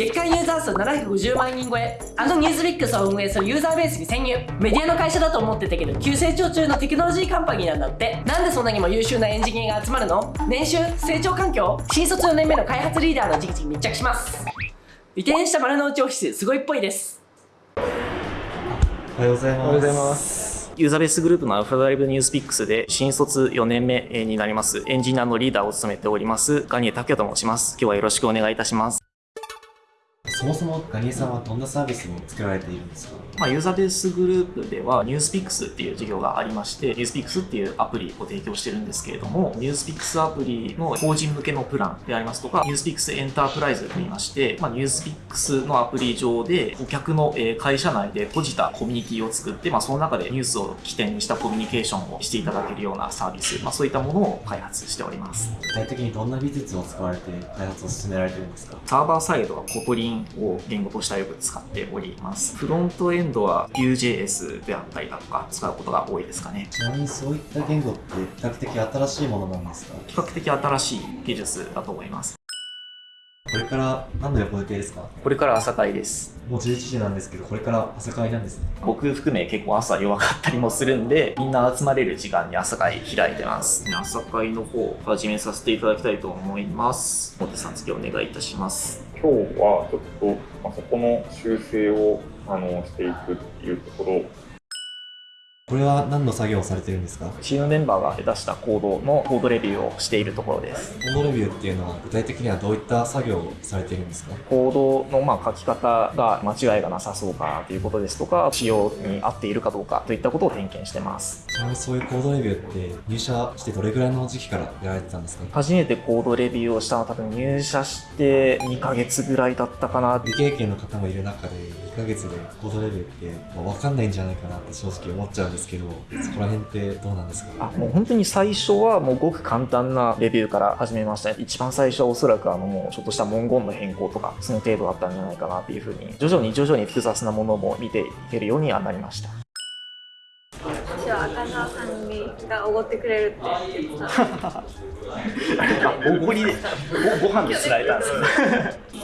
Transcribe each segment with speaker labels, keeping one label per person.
Speaker 1: 月間ユーザー数750万人超えあのニュースリックスを運営するユーザーベースに潜入メディアの会社だと思ってたけど急成長中のテクノロジーカンパニーなんだってなんでそんなにも優秀なエンジニアが集まるの？年収成長環境新卒4年目の開発リーダーの直々に密着します移転した丸の内オフィスすごいっぽいです
Speaker 2: おはようございます。
Speaker 3: おはようございます。ユーザーベースグループのアルファドライブニュースピックスで新卒4年目になりますエンジニアのリーダーを務めておりますガニエ拓也と申します。今日はよろしくお願いいたします。
Speaker 2: そもそもガニエさんはどんなサービスを作られているんですか？
Speaker 3: まあ、ユーザーベースグループではニュースピックスっていう事業がありましてニュースピックスっていうアプリを提供してるんですけれどもニュースピックスアプリの法人向けのプランでありますとかニュースピックスエンタープライズといいまして、まあ、ニュースピックスのアプリ上で顧客のえー会社内で閉じたコミュニティを作って、まあ、その中でニュースを起点にしたコミュニケーションをしていただけるようなサービス、まあ、そういったものを開発しております。
Speaker 2: 具体的にどんな技術を使われて開発を進められてるんですか？
Speaker 3: サーバーサイドは Kotlin を言語としてはよく使っております。フロントエンドは Vue.js であったりだとか使うことが多いですかね。
Speaker 2: ちなみにそういった言語って比較的新しいものなんですか？
Speaker 3: 比較的新しい技術だと思います。
Speaker 2: これから何の予定ですか？
Speaker 3: これから朝会です。
Speaker 2: もう11時なんですけど、これから朝会なんですね。
Speaker 3: 僕含め結構朝弱かったりもするんで、みんな集まれる時間に朝会開いてます。朝会の方、始めさせていただきたいと思います。モテさん次お願いいたします。
Speaker 4: 今日はちょっと、まあ、そこの修正をあのしていくっていうところ
Speaker 2: これは何の作業をされてるんですか？
Speaker 3: チームメンバーが出したコードのコードレビューをしているところです。
Speaker 2: コードレビューっていうのは具体的にはどういった作業をされてるんですか？
Speaker 3: コードのまあ書き方が間違いがなさそうかということですとか、仕様に合っているかどうかといったことを点検してます。
Speaker 2: ちなみにそういうコードレビューって入社してどれぐらいの時期からやられてたんですか？
Speaker 3: 初めてコードレビューをしたのは多分入社して2ヶ月ぐらいだったかな。
Speaker 2: 未経験の方もいる中で1ヶ月でコードレベルって、まあ、分かんないんじゃないかなって正直思っちゃうんですけどそこら辺ってどうなんですか？
Speaker 3: あもう本当に最初はもうごく簡単なレビューから始めましたね。一番最初はおそらくあのもうちょっとした文言の変更とかその程度だったんじゃないかなっていうふうに徐々に徐々に複雑なものも見ていけるようにはなりました。
Speaker 5: は赤澤さんがおごってくれるって言ってた
Speaker 3: おごりでごご飯で釣られたんです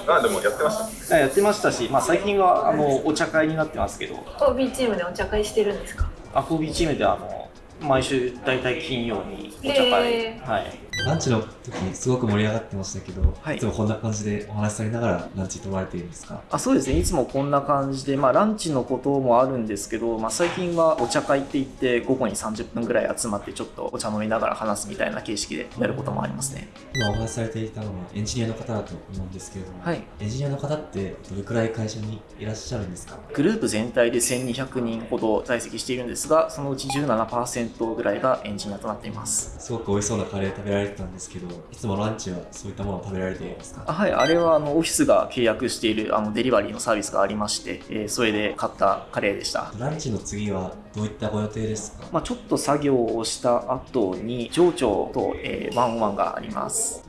Speaker 4: あでもやってました。
Speaker 3: やってましたし、まあ、最近はあのお茶会になってますけど。
Speaker 5: OB チームでお茶会してるんですか？
Speaker 3: アコビチームではあの毎週大体金曜にお茶会、はい、
Speaker 2: ランチの時すごく盛り上がってましたけど、
Speaker 3: はい。
Speaker 2: い、つもこんな感じでお話しされながらランチとられているんですか？
Speaker 3: あそうですね。いつもこんな感じで、まあ、ランチのこともあるんですけど、まあ、最近はお茶会って言って午後に30分ぐらい集まってちょっとお茶飲みながら話すみたいな形式でやることもありますね。
Speaker 2: 今お話しされていたのはエンジニアの方だと思うんですけれども、
Speaker 3: はい。
Speaker 2: エンジニアの方ってどれくらい会社にいらっしゃるんですか？
Speaker 3: グループ全体で1200人ほど在籍しているんですがそのうち17%ぐらいがエンジニアとなっています。
Speaker 2: すごく美味しそうなカレー食べられてたんですけどいつもランチはそういったものを食べられているんですか？
Speaker 3: あはい、あれはあのオフィスが契約しているあのデリバリーのサービスがありまして、えーそれで買ったカレーでした。
Speaker 2: ランチの次はどういったご予定ですか？
Speaker 3: まあ、ちょっと作業をした後に上長と、えーワンオンワンがあります。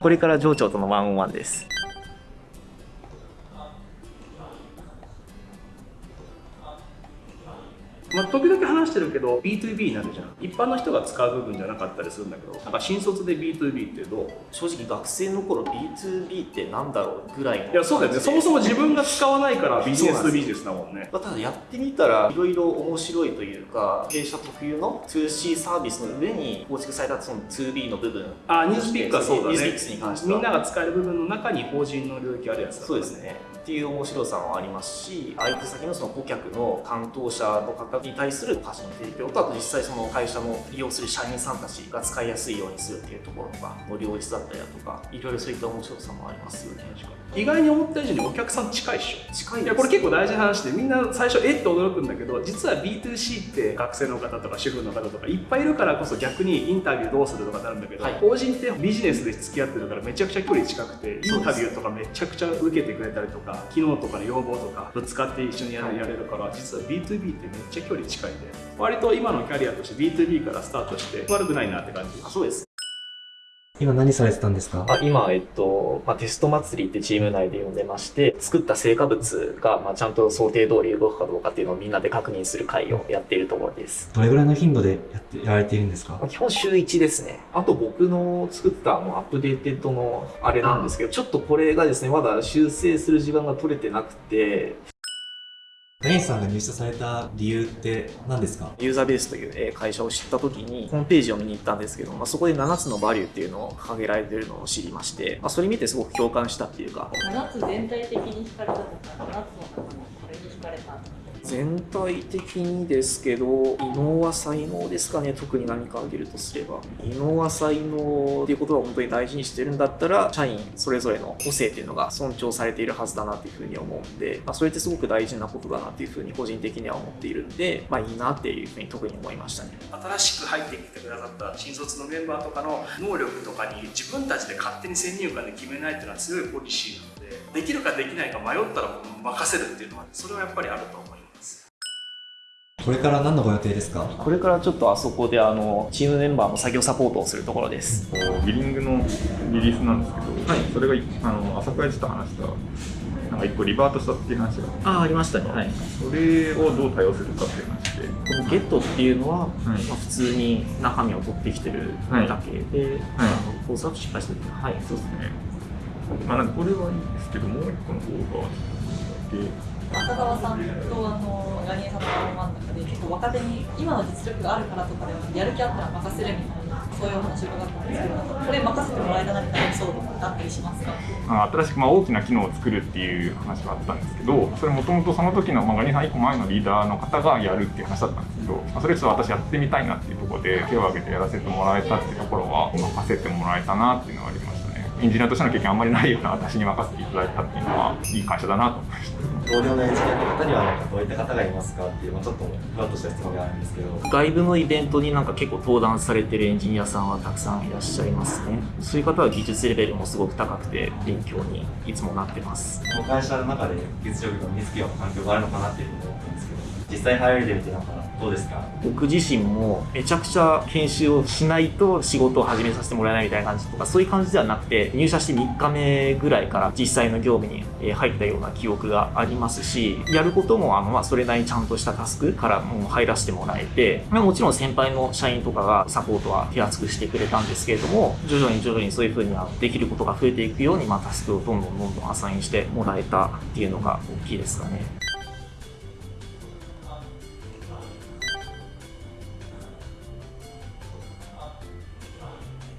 Speaker 3: これから上長とのワンオンワンです。
Speaker 6: 話してるけど B2B になるじゃん。一般の人が使う部分じゃなかったりするんだけどなんか新卒で B2B ってどう？
Speaker 3: 正直学生の頃 B2B ってなんだろうぐらいの
Speaker 6: いやそうだよね。そもそも自分が使わないからビジネスとビジネスだもんね。
Speaker 3: まあただやってみたらいろいろ面白いというか弊社特有の 2C サービスの上に構築されたその 2B の部分。
Speaker 6: あニュースピックはそうだね。
Speaker 3: ニュースピックスに関しては
Speaker 6: みんなが使える部分の中に法人の領域あるやつだ
Speaker 3: そうですね。っていう面白さもありますし相手先のその顧客の担当者の方に対する価値の提供とあと実際その会社の利用する社員さんたちが使いやすいようにするっていうところとかの両立だったりだとかいろいろそういった面白さもありますよね
Speaker 6: 意外に。思った以上にお客さん近いっしょ
Speaker 3: 近い
Speaker 6: いやこれ結構大事な話でみんな最初えって驚くんだけど実は B2C って学生の方とか主婦の方とかいっぱいいるからこそ逆にインタビューどうするとかなるんだけど、
Speaker 3: はい。
Speaker 6: 法人ってビジネスで付き合ってるからめちゃくちゃ距離近くてインタビューとかめちゃくちゃ受けてくれたりとか機能とかの要望とかぶつかって一緒にやれ,、やれるから実は B2B ってめっちゃ距離近いんで割と今のキャリアとして B2B からスタートして悪くないなって感じ。
Speaker 3: あそうです。
Speaker 2: 今何されてたんですか？
Speaker 3: あ今、えっと、まあ、テスト祭りってチーム内で呼んでまして、作った成果物が、まあ、ちゃんと想定通り動くかどうかっていうのをみんなで確認する会をやっているところです。
Speaker 2: どれぐらいの頻度でやって、やられているんですか？
Speaker 3: まあ基本週1ですね。あと僕の作ったあのアップデーテッドのあれなんですけど、ちょっとこれがですね、まだ修正する時間が取れてなくて、
Speaker 2: ガインさんが入社された理由って何ですか？
Speaker 3: ユーザーベースというえー会社を知った時に、ホームページを見に行ったんですけど、まあ、そこで7つのバリューっていうのを掲げられているのを知りまして、まあ、それ見てすごく共感したっていうか、
Speaker 7: 7つ全体的に惹かれたとか7つの中のこれに惹かれたとか
Speaker 3: 全体的にですけど、異能は才能ですかね、特に何か挙げるとすれば。異能は才能っていうことは本当に大事にしてるんだったら、社員それぞれの個性っていうのが尊重されているはずだなっていうふうに思うんで、まあ、それってすごく大事なことだなっていうふうに個人的には思っているんで、まあいいなっていうふうに特に思いましたね。
Speaker 6: 新しく入ってきてくださった新卒のメンバーとかの能力とかに自分たちで勝手に先入観で決めないっていうのは強いポリシーなのでできるかできないか迷ったら任せるっていうのはそれはやっぱりあると思います
Speaker 2: これから何のご予定ですか？
Speaker 3: これからちょっとあそこであの、チームメンバーの作業サポートをするところです。
Speaker 4: こうビリングのリリースなんですけど、それがあの朝倉ちょっと話したなんか一個リバートしたっていう話が
Speaker 3: ああ、ありましたね。はい。
Speaker 4: それをどう対応するかっていう話で
Speaker 3: このゲットっていうのは、
Speaker 4: はい
Speaker 3: まあ、普通に中身を取ってきてるだけで、あの構造は失敗してる。はい、そうですね。
Speaker 4: ねまあなんかこれはいいんですけどもう一個の方がで
Speaker 7: 赤澤さんとあのガニエさんの真ん中で結構若手に今の実力があるからとかではやる気あったら任せるみたいなそういうお話を伺ったんですけどこれ任せてもらえたなみたいなエピソードあったりしますか
Speaker 8: 新しくまあ大きな機能を作るっていう話があったんですけどそれもともとその時の、まあ、ガニさん1個前のリーダーの方がやるっていう話だったんですけど、まあ、それちょっと私やってみたいなっていうところで手を挙げてやらせてもらえたっていうところは任せてもらえたなっていうのはありましたエンジニアとしての経験あんまりないような私に任せていただいたっていうのはいい会社だなと思いました
Speaker 2: 同僚のエンジニアの方にはなんかどういった方がいますかっていう、まあ、ちょっとふわっとした質問があるんですけど
Speaker 3: 外部のイベントになんか結構登壇されてるエンジニアさんはたくさんいらっしゃいますね。そういう方は技術レベルもすごく高くて勉強にいつもなってます。
Speaker 2: この会社の中で技術力が身につけよう環境があるのかなっていうふうに思ったんですけど実際入られてみてなんかどうですか？
Speaker 3: 僕自身もめちゃくちゃ研修をしないと仕事を始めさせてもらえないみたいな感じとかそういう感じではなくて入社して3日目ぐらいから実際の業務に入ったような記憶がありますしやることもあの、まあ、それなりにちゃんとしたタスクからもう入らせてもらえて、ま、もちろん先輩の社員とかがサポートは手厚くしてくれたんですけれども徐々に徐々にそういうふうにはできることが増えていくように、まあ、タスクをどんどんどんどんアサインしてもらえたっていうのが大きいですかね。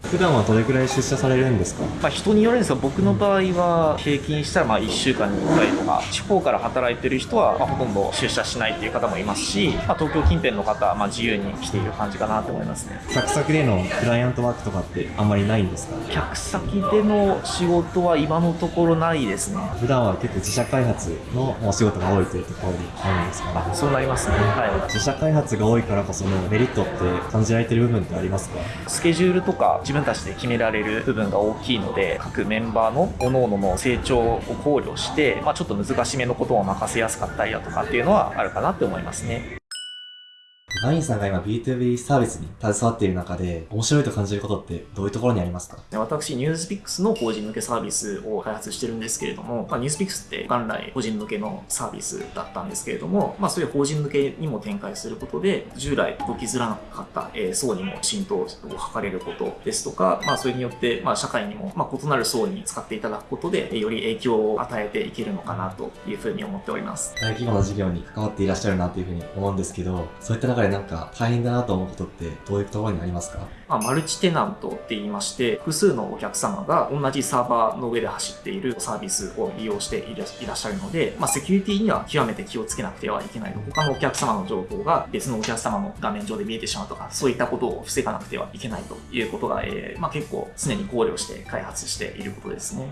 Speaker 2: 普段はどれくらい出社されるんですか？
Speaker 3: まあ、人によるんですが僕の場合は平均したらまあ1週間に1回とか地方から働いてる人はまあほとんど出社しないっていう方もいますし、まあ、東京近辺の方はまあ自由に来ている感じかなと思いますね。
Speaker 2: サクサクでのクライアントワークとかってあんまりないんですか？
Speaker 3: 客先での仕事は今のところないですね。
Speaker 2: 普段は結構自社開発のお仕事が多いというところにあるんですかね？
Speaker 3: そうなりますね。は
Speaker 2: 自社開発が多いからこそのメリットって感じられてる部分ってありますか？
Speaker 3: いスケジュールとか自分たちで決められる部分が大きいので各メンバーの各々の成長を考慮して、まあ、ちょっと難しめのことを任せやすかったりだとかっていうのはあるかなって思いますね。
Speaker 2: ガインさんが今 B2B サービスに携わっている中で面白いと感じることってどういうところにありますか？
Speaker 3: で私、ニュースピックスの法人向けサービスを開発してるんですけれども、まあ、ニュースピックスって元来法人向けのサービスだったんですけれども、まあ、そういう法人向けにも展開することで、従来届きづらかった、えー層にも浸透を図れることですとか、まあ、それによって、まあ、社会にも、まあ、異なる層に使っていただくことで、えーより影響を与えていけるのかなというふうに思っております。
Speaker 2: 大規模な事業に関わっていらっしゃるなというふうに思うんですけどそういった中でなんか大変だなと思うことってどういうところにありますか？
Speaker 3: まあ、マルチテナントって言いまして、複数のお客様が同じサーバーの上で走っているサービスを利用していらっしゃるので、まあ、セキュリティには極めて気をつけなくてはいけないと。他のお客様の情報が別のお客様の画面上で見えてしまうとか、そういったことを防がなくてはいけないということが、えーまあ、結構常に考慮して開発していることですね。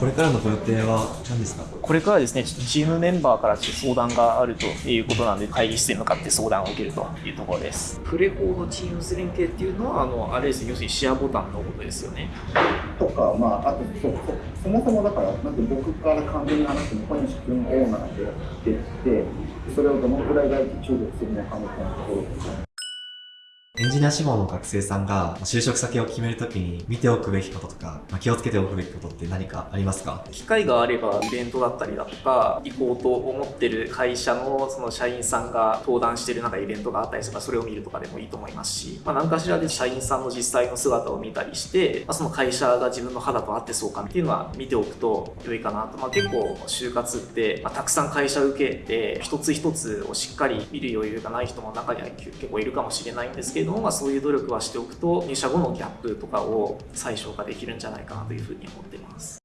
Speaker 2: これからのご予定は何ですか？
Speaker 3: これからですね、ちょっとチームメンバーからちょっと相談があるということなんで、会議室へ向かって相談を受けるというところです。プレコーのチームズ連携っていうのは、あの、あれですね、要するにシェアボタンのことですよね。
Speaker 9: とか、まあ、あとそそそもそもだから、なんて僕から完全に話しても、小西君オーナーでやってって、それをどのくらい外注注力するのかみたいなところとか。
Speaker 2: エンジニア志望の学生さんが就職先を決めるときに見ておくべきこととか、まあ、気をつけておくべきことって何かありますか？
Speaker 3: 機会があればイベントだったりだとか行こうと思ってる会社のその社員さんが登壇してるなんかイベントがあったりすればそれを見るとかでもいいと思いますし、まあ、何かしらで社員さんの実際の姿を見たりして、まあ、その会社が自分の肌と合ってそうかっていうのは見ておくと良いかなと、まあ、結構就活って、まあ、たくさん会社受けて一つ一つをしっかり見る余裕がない人も中には結構いるかもしれないんですけども、まあ、そういう努力はしておくと入社後のギャップとかを最小化できるんじゃないかなというふうに思っています。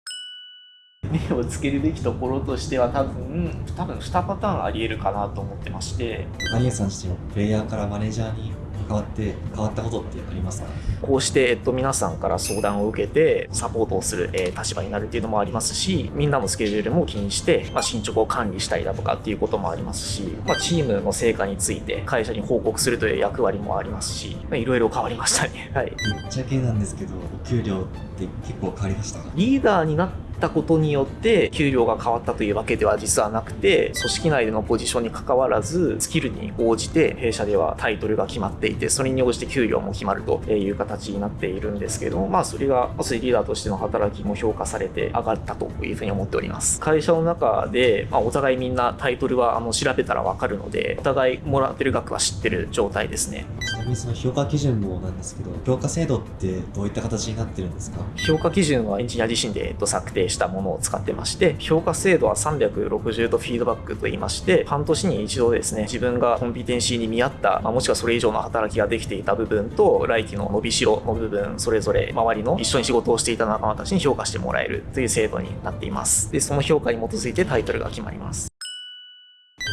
Speaker 3: 目をつけるべきところとしては多分多分2パターンありえるかなと思ってまして
Speaker 2: ダニエルさん自身もプレイヤーからマネージャーに変わって変わったことってありますか？
Speaker 3: こうして、えっと、皆さんから相談を受けてサポートをする、えー立場になるっていうのもありますしみんなのスケジュールも気にして、まあ、進捗を管理したりだとかっていうこともありますし、まあ、チームの成果について会社に報告するという役割もありますしまあいろいろ変わりましたね。はい。
Speaker 2: ぶっちゃけなんですけどお給料って結構変わりましたか？
Speaker 3: リーダーになったことによって給料が変わったというわけでは実はなくて組織内でのポジションに関わらずスキルに応じて弊社ではタイトルが決まっていてそれに応じて給料も決まるという形になっているんですけどもまあそれがまずリーダーとしての働きも評価されて上がったというふうに思っております。会社の中で、まあ、お互いみんなタイトルはあの調べたらわかるのでお互いもらってる額は知ってる状態ですね。
Speaker 2: ちなみにその評価基準もなんですけど評価制度ってどういった形になってるんですか？
Speaker 3: 評価基準はエンジニア自身で策定したものを使ってまして評価制度は360度フィードバックといいまして半年に一度ですね自分がコンピテンシーに見合った、まあもしくはそれ以上の働きができていた部分と来期の伸びしろの部分それぞれ周りの一緒に仕事をしていた仲間たちに評価してもらえるという制度になっています。でその評価に基づいてタイトルが決まります。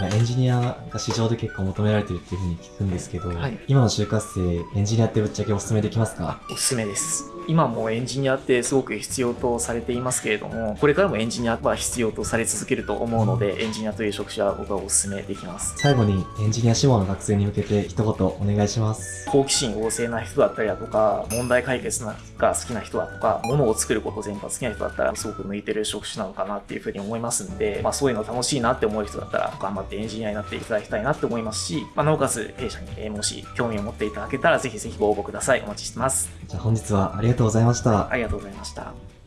Speaker 2: 今エンジニアが市場で結構求められてるっていうふうに聞くんですけど、
Speaker 3: はい。
Speaker 2: 今の就活生エンジニアってぶっちゃけおすすめできますか？
Speaker 3: おすすめです今もエンジニアってすごく必要とされていますけれどもこれからもエンジニアは必要とされ続けると思うのでエンジニアという職種は僕はおすすめできます。
Speaker 2: 最後にエンジニア志望の学生に向けて一言お願いします。
Speaker 3: 好奇心旺盛な人だったりだとか問題解決が好きな人だとか物を作ること全般好きな人だったらすごく向いてる職種なのかなっていうふうに思いますんで、まあ、そういうの楽しいなって思う人だったら頑張ってエンジニアになっていただきたいなって思いますし、まあ、なおかつ弊社にえーもし興味を持っていただけたらぜひぜひご応募ください。お待ちしてます。
Speaker 2: じゃあ本日はありがとうございました。
Speaker 3: ありがとうございました。